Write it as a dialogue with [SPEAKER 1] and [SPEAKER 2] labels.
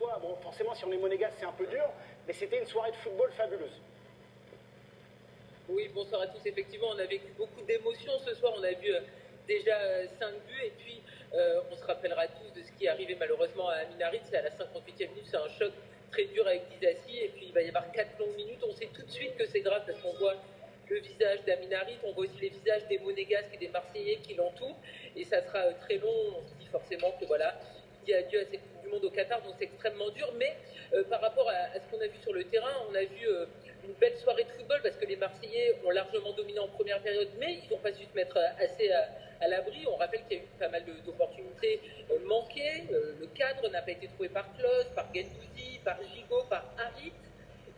[SPEAKER 1] Bon, forcément, si on est monégasque, c'est un peu dur, mais c'était une soirée de football fabuleuse.
[SPEAKER 2] Oui, bonsoir à tous. Effectivement, on a vécu beaucoup d'émotions ce soir. On a vu euh, déjà 5 euh, buts et puis euh, on se rappellera tous de ce qui est arrivé malheureusement à Aminarit. C'est à la 58e minute, c'est un choc très dur avec Dizassi et puis il va y avoir 4 longues minutes. On sait tout de suite que c'est grave parce qu'on voit le visage d'Aminarit, on voit aussi les visages des Monégasques et des Marseillais qui l'entourent et ça sera très long. On se dit forcément que voilà, il dit adieu à cette Coupe du Monde au Qatar, donc c'est extrêmmement dur. Mais par rapport à, ce qu'on a vu sur le terrain, on a vu une belle soirée de football parce que les Marseillais ont largement dominé en première période, mais ils n'ont pas su se mettre assez à, l'abri. On rappelle qu'il y a eu pas mal d'opportunités euh, manquées. Euh, le cadre n'a pas été trouvé par Klaus, par Gendouzi, par Gigot, par Harit.